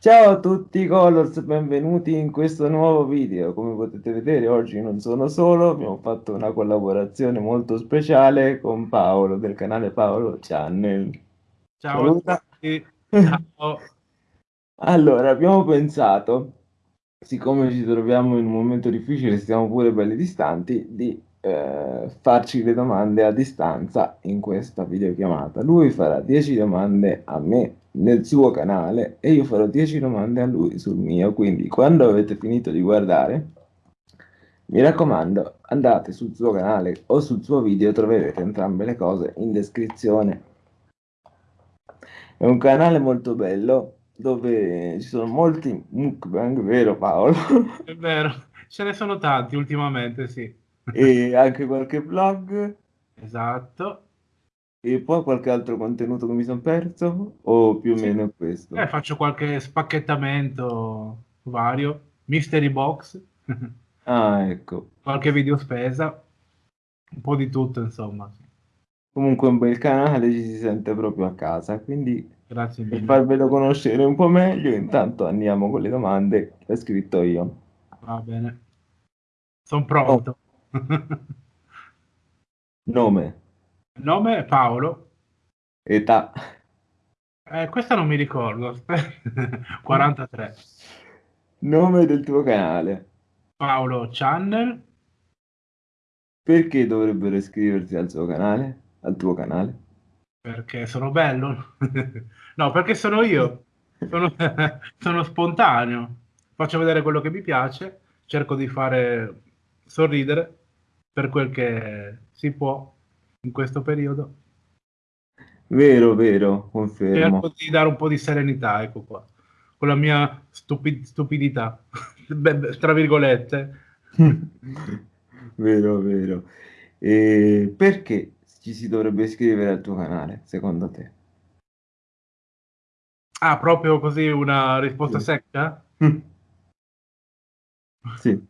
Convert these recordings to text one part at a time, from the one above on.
Ciao a tutti Colors, benvenuti in questo nuovo video. Come potete vedere oggi non sono solo, abbiamo fatto una collaborazione molto speciale con Paolo del canale Paolo Channel. Ciao Saluta. a tutti. Ciao. allora, abbiamo pensato, siccome ci troviamo in un momento difficile, stiamo pure belli distanti, di eh, farci le domande a distanza in questa videochiamata. Lui farà 10 domande a me nel suo canale e io farò 10 domande a lui sul mio, quindi quando avete finito di guardare, mi raccomando, andate sul suo canale o sul suo video, troverete entrambe le cose in descrizione. È un canale molto bello dove ci sono molti mukbang, vero Paolo? È vero, ce ne sono tanti ultimamente, sì. E anche qualche vlog. Esatto. E poi qualche altro contenuto che mi sono perso? O più o sì. meno questo? Eh, faccio qualche spacchettamento vario, mystery box. ah, ecco. Qualche video spesa, un po' di tutto, insomma. Comunque un bel canale, ci si sente proprio a casa, quindi Grazie mille. per farvelo conoscere un po' meglio, intanto andiamo con le domande che ho scritto io. Va bene. Sono pronto. Oh. Nome? Nome Paolo. Età? Eh, questa non mi ricordo. 43. Nome del tuo canale? Paolo Channel. Perché dovrebbero iscriversi al suo canale? Al tuo canale? Perché sono bello? no, perché sono io. Sono, sono spontaneo. Faccio vedere quello che mi piace. Cerco di fare sorridere per quel che si può in questo periodo. Vero, vero, confermo. Cerco di dare un po' di serenità, ecco qua, con la mia stupid stupidità, tra virgolette. vero, vero. E perché ci si dovrebbe iscrivere al tuo canale, secondo te? Ah, proprio così una risposta sì. secca? sì.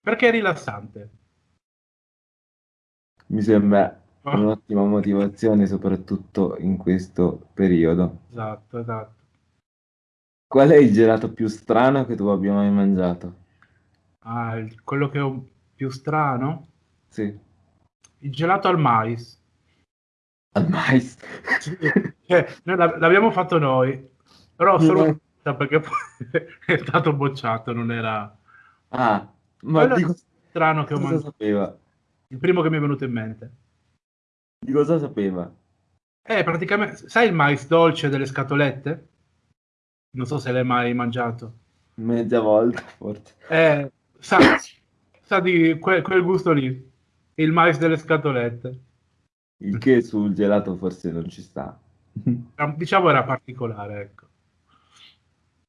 Perché è rilassante. Mi sembra oh. un'ottima motivazione, soprattutto in questo periodo. Esatto, esatto. Qual è il gelato più strano che tu abbia mai mangiato? Ah, quello che ho più strano? Sì. Il gelato al mais. Al mais? eh, noi l'abbiamo fatto noi, però solo no. perché poi è stato bocciato, non era... Ah, ma quello dico... strano che ho mangiato. sapeva? Il primo che mi è venuto in mente. Di cosa sapeva? Eh, praticamente, sai il mais dolce delle scatolette? Non so se l'hai mai mangiato. Mezza volta, forse. Eh, sa, sa di que, quel gusto lì, il mais delle scatolette. Il che sul gelato forse non ci sta. Diciamo era particolare, ecco.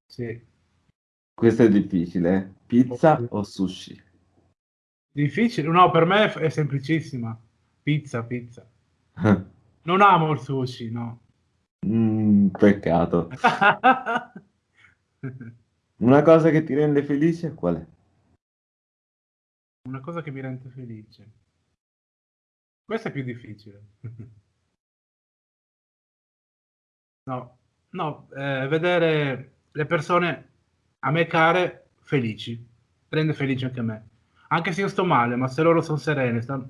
Sì. Questo è difficile. Eh? Pizza o sushi? Difficile? No, per me è semplicissima. Pizza, pizza. non amo il sushi, no. Mm, peccato. Una cosa che ti rende felice qual è? Una cosa che mi rende felice. Questo è più difficile. no, no, eh, vedere le persone a me care felici. Rende felice anche me. Anche se io sto male, ma se loro sono serene, stanno,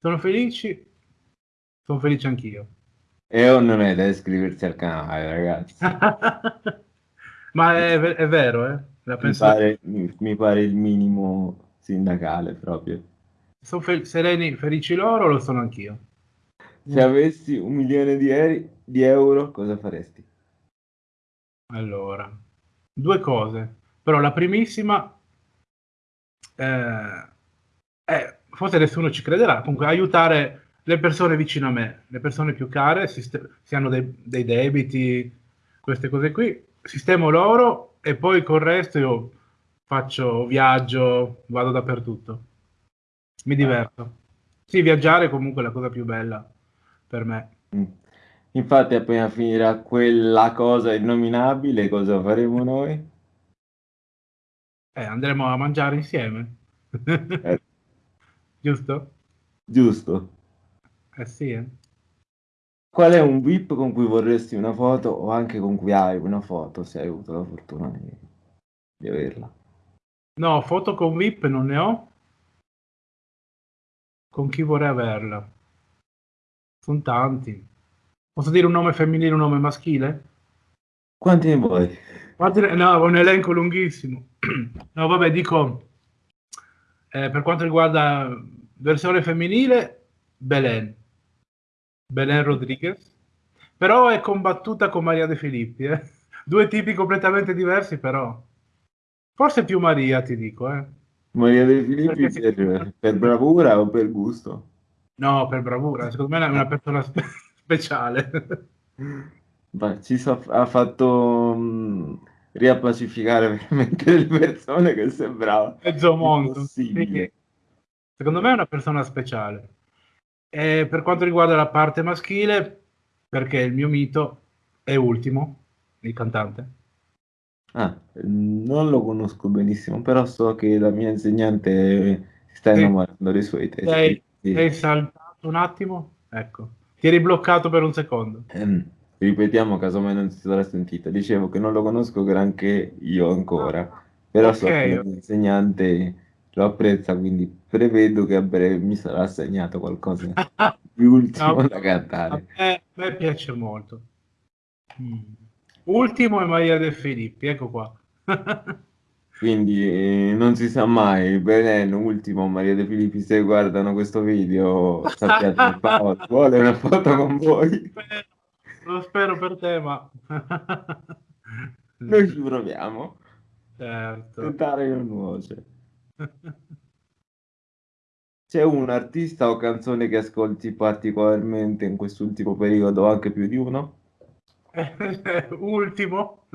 sono felici, sono felice anch'io. E o non è da iscriversi al canale, ragazzi. ma è, è, vero, eh? La mi, pare, mi, mi, pare, il minimo sindacale proprio. Sono fe- sereni, felici loro, lo sono anch'io. Se avessi un milione di, eri, di euro, cosa faresti? Allora, due cose. Però la primissima eh, eh, forse nessuno ci crederà, comunque aiutare le persone vicino a me, le persone più care, se, hanno dei, dei, debiti, queste cose qui, sistemo loro e poi con il resto io faccio viaggio, vado dappertutto. Mi diverto. Sì, viaggiare è comunque la cosa più bella per me. Mm. Infatti appena finirà quella cosa innominabile, cosa faremo noi? Eh, andremo a mangiare insieme. Eh. Giusto? Giusto. Eh sì, eh. Qual è un VIP con cui vorresti una foto o anche con cui hai una foto se hai avuto la fortuna di, di averla? No, foto con VIP non ne ho. Con chi vorrei averla? Sono tanti. Posso dire un nome femminile e un nome maschile? Quanti ne vuoi? No, un elenco lunghissimo. No, vabbè, dico, eh, per quanto riguarda versione femminile, Belen. Belen Rodriguez. Però è combattuta con Maria De Filippi. Eh? Due tipi completamente diversi, però. Forse più Maria, ti dico. Eh? Maria De Filippi per, per, bravura o per gusto? No, per bravura. Secondo me è una persona spe- speciale. Beh, ci so, ha fatto mh, mm, riappacificare veramente le persone che sembrava mezzo mondo. Sì. Secondo me è una persona speciale. E per quanto riguarda la parte maschile, perché il mio mito è Ultimo, il cantante. Ah, non lo conosco benissimo, però so che la mia insegnante si sta innamorando dei suoi testi. Sei, sei saltato un attimo? Ecco, ti eri bloccato per un secondo. Ehm, ripetiamo, casomai non si sarà sentita. Dicevo che non lo conosco granché io ancora, però okay. so che l'insegnante lo apprezza, quindi prevedo che a breve mi sarà assegnato qualcosa di ultimo no, da cantare. A me, piace molto. Mm. Ultimo è Maria De Filippi, ecco qua. Quindi eh, non si sa mai, Belen, ultimo, Maria De Filippi, se guardano questo video, sappiate che Paolo vuole una foto con voi. Lo spero per te, ma... Noi ci proviamo. Certo. Tentare non nuoce. C'è un artista o canzone che ascolti particolarmente in quest'ultimo periodo, anche più di uno? Ultimo.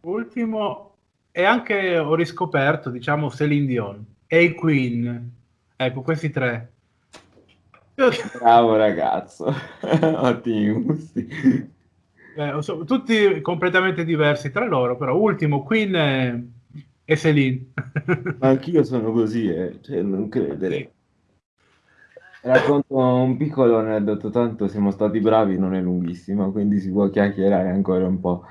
Ultimo. E anche ho riscoperto, diciamo, Celine Dion e i Queen. Ecco, questi tre. Bravo ragazzo, ottimi gusti. Eh, so, tutti completamente diversi tra loro, però ultimo Queen e, e Celine. Ma anch'io sono così, eh. cioè, non credere. Racconto un piccolo aneddoto, tanto siamo stati bravi, non è lunghissimo, quindi si può chiacchierare ancora un po'.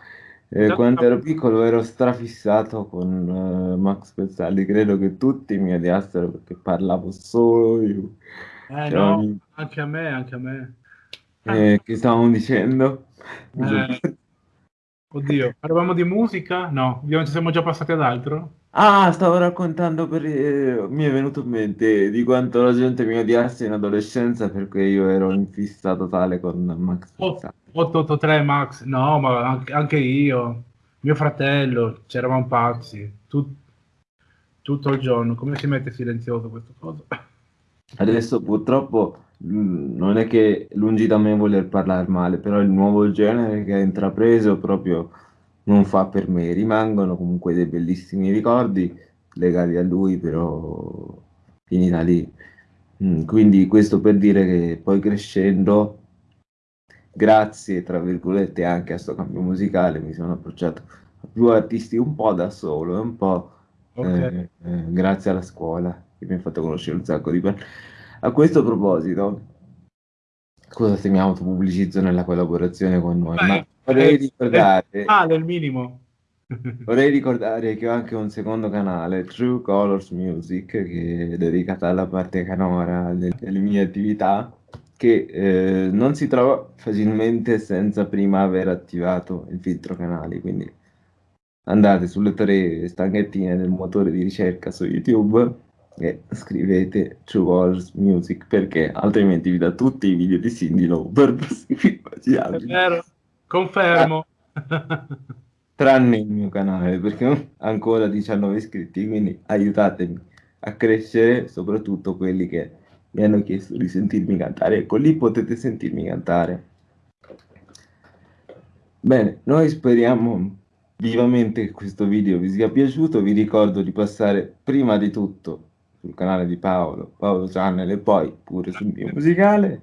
Eh, quando ero piccolo ero strafissato con uh, Max Pezzalli, credo che tutti mi odiassero perché parlavo solo io. Eh, no, ogni... anche a me, anche a me. Eh, che stavamo dicendo? Eh, oddio, parlavamo di musica? No, ci siamo già passati ad altro? Ah, stavo raccontando per... eh, mi è venuto in mente di quanto la gente mi odiasse in adolescenza perché io ero in fissa totale con Max Pezzalli. 883 Max, no, ma anche, io, mio fratello, c'eravamo pazzi, tut, tutto il giorno. Come si mette silenzioso questo cosa? Adesso purtroppo mh, non è che lungi da me voler parlare male, però il nuovo genere che ha intrapreso proprio non fa per me. Rimangono comunque dei bellissimi ricordi legati a lui, però finita lì. Mm, quindi questo per dire che poi crescendo, grazie tra virgolette anche a questo cambio musicale, mi sono approcciato a più artisti un po' da solo un po' Ok. eh, eh, grazie alla scuola che mi ha fatto conoscere un sacco di persone. A questo proposito, scusa se mi autopubblicizzo nella collaborazione con noi, ma vorrei eh, ricordare, Ah, del minimo. vorrei ricordare che ho anche un secondo canale, True Colors Music, che è dedicato alla parte canora de- delle mie attività, che eh, non si trova facilmente senza prima aver attivato il filtro canali, quindi andate sulle tre stanghettine del motore di ricerca su YouTube e scrivete True Wars Music perché altrimenti vi dà tutti i video di Cindy Lauper È vero, confermo. Tranne il mio canale perché ho ancora 19 iscritti, quindi aiutatemi a crescere, soprattutto quelli che mi hanno chiesto di sentirmi cantare. Ecco, lì potete sentirmi cantare. Bene, noi speriamo vivamente che questo video vi sia piaciuto. Vi ricordo di passare prima di tutto sul canale di Paolo, Paolo Channel e poi pure sul mio musicale.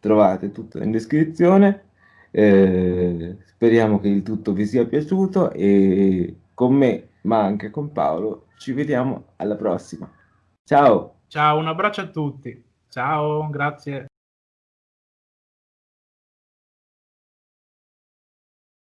Trovate tutto in descrizione. Eh, speriamo che il tutto vi sia piaciuto e con me, ma anche con Paolo, ci vediamo alla prossima. Ciao! Ciao, un abbraccio a tutti. Ciao, grazie.